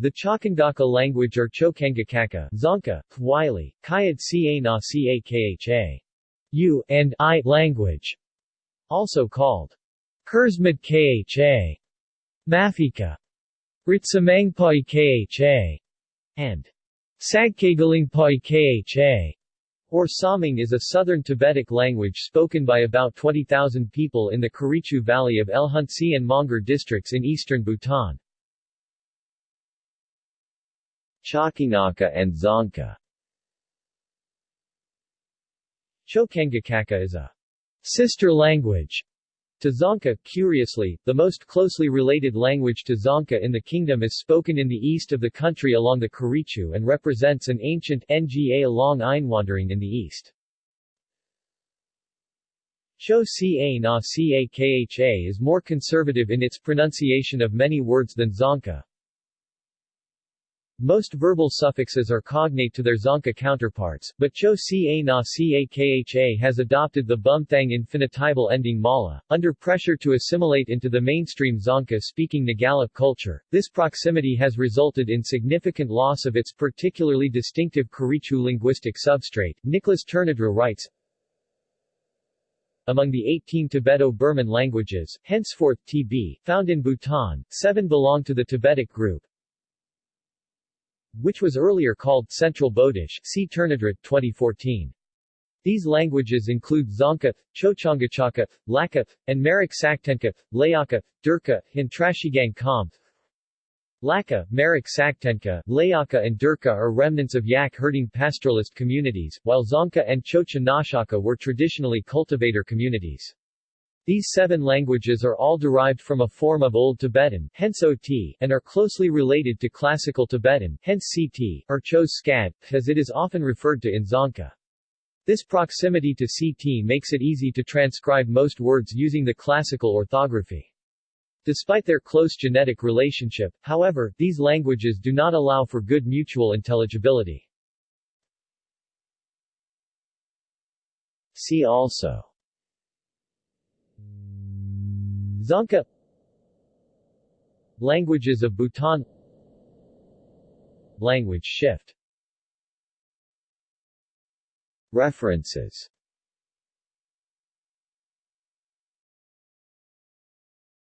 The Chakandaka language or Chokangakaka, Dzongkha, Kwili, Kayat Ca na Ca U and I language, also called Kurzmad Kha, Mafika, Ritsamangpai Kha, and Sagkagalingpai Kha, or Saming is a southern Tibetic language spoken by about 20,000 people in the Kurichu Valley of Lhuntse and Mongar districts in eastern Bhutan. Chakinaka and Dzongkha. Chokangakaka is a sister language to Dzongkha, Curiously, the most closely related language to Dzongkha in the kingdom is spoken in the east of the country along the Kurichu and represents an ancient Nga long Einwanderung in the east. Cho Ca na Ca Kha is more conservative in its pronunciation of many words than Dzongkha. Most verbal suffixes are cognate to their Dzongkha counterparts, but Cho Ca na Ca Kha has adopted the Bumthang infinitival ending mala. Under pressure to assimilate into the mainstream Dzongkha-speaking Nagalip culture, this proximity has resulted in significant loss of its particularly distinctive Kurichu linguistic substrate. Nicholas Tournadre writes, among the 18 Tibeto-Burman languages, henceforth TB, found in Bhutan, seven belong to the Tibetic group, which was earlier called Central Bodish see Tournadre, 2014. These languages include Dzongkha, Chochangachaka, Laka, and Marek Saktenka, Layaka, Durka, and Trashigang Kamp. Laka, Marek Saktenka, Layaka and Durka are remnants of yak-herding pastoralist communities, while Dzongkha and Chocha Nashaka were traditionally cultivator communities. These seven languages are all derived from a form of Old Tibetan, hence OT, and are closely related to Classical Tibetan, hence CT, or Skad, as it is often referred to in Dzongkha. This proximity to CT makes it easy to transcribe most words using the classical orthography. Despite their close genetic relationship, however, these languages do not allow for good mutual intelligibility. See also Dzongkha. Languages of Bhutan. Language shift. References